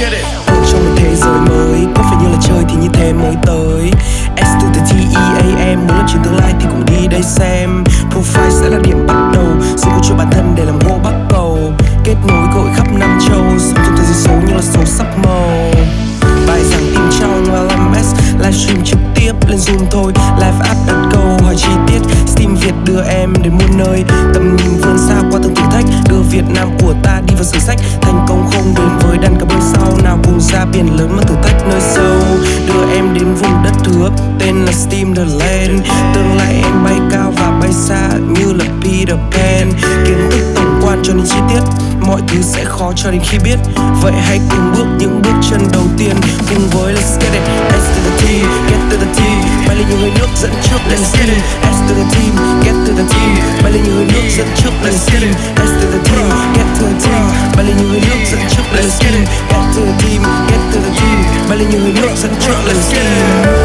get it. Ở trong một thế giới mới, có phải như là chơi thì như thế mới tới. S to the T E A M, muốn lập trình tương lai thì cùng đi đây xem. Profile sẽ là điểm bắt đầu, sự câu cho bản thân để làm hô bắt cầu kết nối cơ hội khắp năm châu, sống trong thế giới số như là số sắc màu. Bài giảng tim trong LMS livestream trực tiếp lên zoom thôi. Live app đặt câu hỏi chi tiết, steam việt đưa em đến muôn nơi. Tầm nhìn vươn xa qua từng thử thách, đưa việt nam của ta đi vào sử sách. Tim là lên tương lai em bay cao và bay xa như là peter pan. Kiến thức tổng quan cho đến chi tiết, mọi thứ sẽ khó cho đến khi biết. Vậy hãy cùng bước những bước chân đầu tiên. Cùng với let's get it, S to the T, get to the T. Bay lên những hơi nước dẫn trước let's get it, S to the team get to the team bay lên những hơi nước dẫn trước let's get it, S to the team get to the team bay lên những hơi nước dẫn trước let's get it, get to the team get to the team bay lên những hơi nước dẫn trước let's get it.